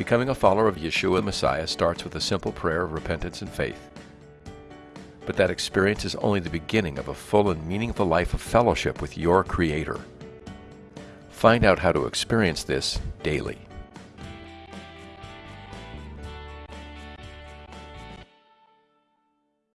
Becoming a follower of Yeshua the Messiah starts with a simple prayer of repentance and faith. But that experience is only the beginning of a full and meaningful life of fellowship with your Creator. Find out how to experience this daily.